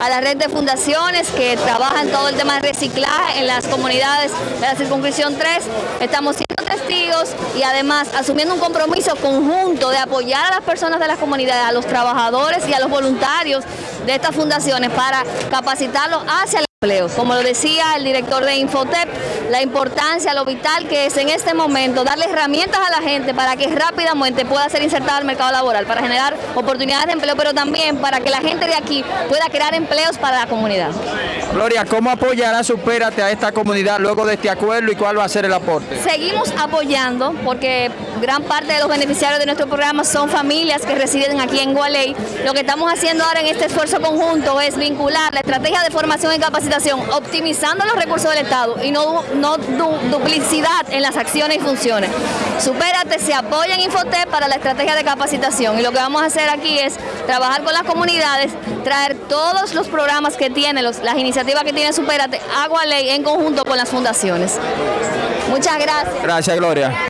a la red de fundaciones que trabajan todo el tema de reciclaje en las comunidades de la circunscripción 3. Estamos siendo testigos y además asumiendo un compromiso conjunto de apoyar a las personas de las comunidades, a los trabajadores y a los voluntarios de estas fundaciones para capacitarlos hacia empleo. Como lo decía el director de Infotep, la importancia, lo vital que es en este momento darle herramientas a la gente para que rápidamente pueda ser insertada al mercado laboral, para generar oportunidades de empleo, pero también para que la gente de aquí pueda crear empleos para la comunidad. Gloria, ¿cómo apoyará Supérate a esta comunidad luego de este acuerdo y cuál va a ser el aporte? Seguimos apoyando porque gran parte de los beneficiarios de nuestro programa son familias que residen aquí en Gualey. Lo que estamos haciendo ahora en este esfuerzo conjunto es vincular la estrategia de formación y capacitación, optimizando los recursos del Estado y no, no duplicidad en las acciones y funciones. Supérate se apoya en Infotep para la estrategia de capacitación y lo que vamos a hacer aquí es trabajar con las comunidades, traer todos los programas que tiene, las iniciativas que tiene Supérate a Gualey en conjunto con las fundaciones. Muchas gracias. Gracias, Gloria.